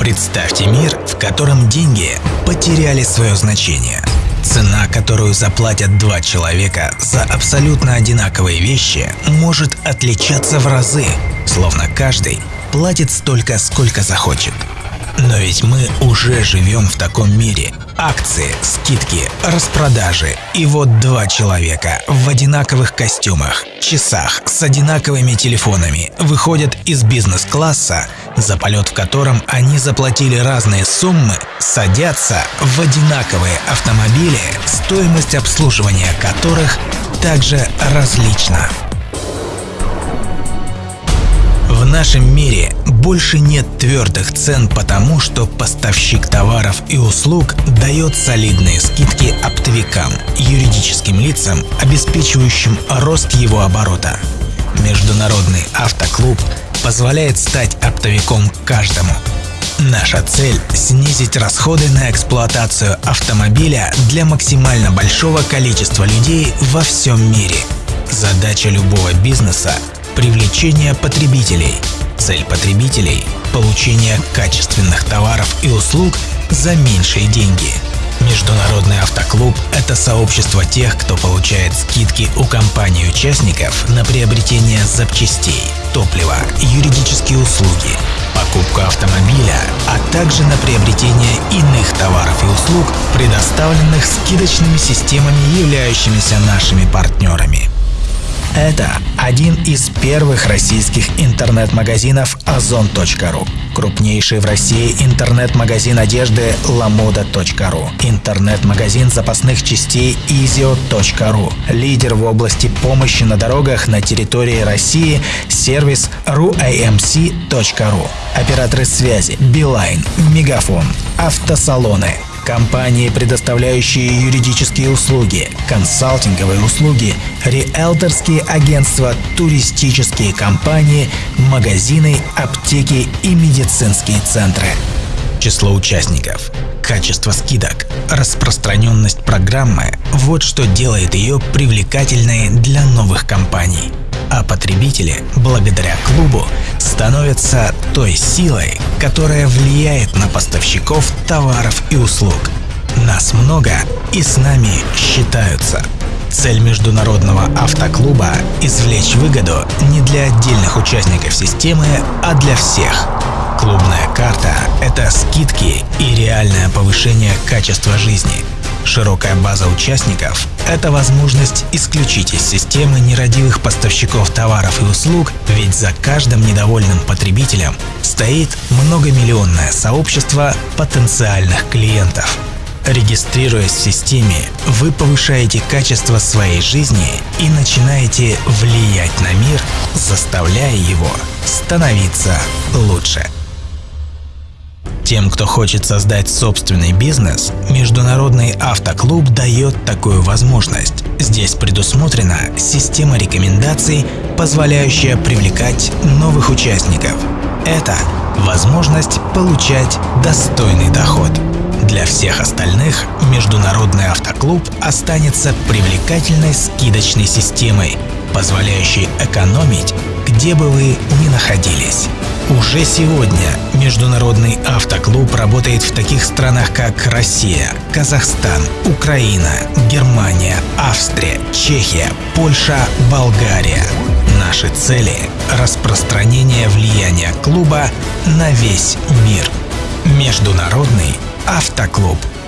Представьте мир, в котором деньги потеряли свое значение. Цена, которую заплатят два человека за абсолютно одинаковые вещи, может отличаться в разы, словно каждый платит столько, сколько захочет. Но ведь мы уже живем в таком мире. Акции, скидки, распродажи. И вот два человека в одинаковых костюмах, часах, с одинаковыми телефонами выходят из бизнес-класса, за полет в котором они заплатили разные суммы, садятся в одинаковые автомобили, стоимость обслуживания которых также различна. В нашем мире больше нет твердых цен потому, что поставщик товаров и услуг дает солидные скидки оптовикам, юридическим лицам, обеспечивающим рост его оборота. Международный автоклуб позволяет стать оптовиком каждому. Наша цель – снизить расходы на эксплуатацию автомобиля для максимально большого количества людей во всем мире. Задача любого бизнеса привлечение потребителей. Цель потребителей – получение качественных товаров и услуг за меньшие деньги. Международный автоклуб – это сообщество тех, кто получает скидки у компаний-участников на приобретение запчастей, топлива, юридические услуги, покупку автомобиля, а также на приобретение иных товаров и услуг, предоставленных скидочными системами, являющимися нашими партнерами. Это один из первых российских интернет-магазинов ozon.ru, крупнейший в России интернет-магазин одежды lamoda.ru, интернет-магазин запасных частей izio.ru, лидер в области помощи на дорогах на территории России, сервис ruamc.ru, операторы связи Билайн, Мегафон, автосалоны – Компании, предоставляющие юридические услуги, консалтинговые услуги, риэлторские агентства, туристические компании, магазины, аптеки и медицинские центры. Число участников, качество скидок, распространенность программы – вот что делает ее привлекательной для новых компаний а потребители, благодаря клубу, становятся той силой, которая влияет на поставщиков товаров и услуг. Нас много и с нами считаются. Цель Международного автоклуба – извлечь выгоду не для отдельных участников системы, а для всех. Клубная карта – это скидки и реальное повышение качества жизни – Широкая база участников – это возможность исключить из системы нерадивых поставщиков товаров и услуг, ведь за каждым недовольным потребителем стоит многомиллионное сообщество потенциальных клиентов. Регистрируясь в системе, вы повышаете качество своей жизни и начинаете влиять на мир, заставляя его становиться лучше. Тем, кто хочет создать собственный бизнес, Международный автоклуб дает такую возможность. Здесь предусмотрена система рекомендаций, позволяющая привлекать новых участников. Это возможность получать достойный доход. Для всех остальных Международный автоклуб останется привлекательной скидочной системой, позволяющей экономить, где бы вы ни находились. Уже сегодня Международный автоклуб работает в таких странах, как Россия, Казахстан, Украина, Германия, Австрия, Чехия, Польша, Болгария. Наши цели – распространение влияния клуба на весь мир. Международный автоклуб –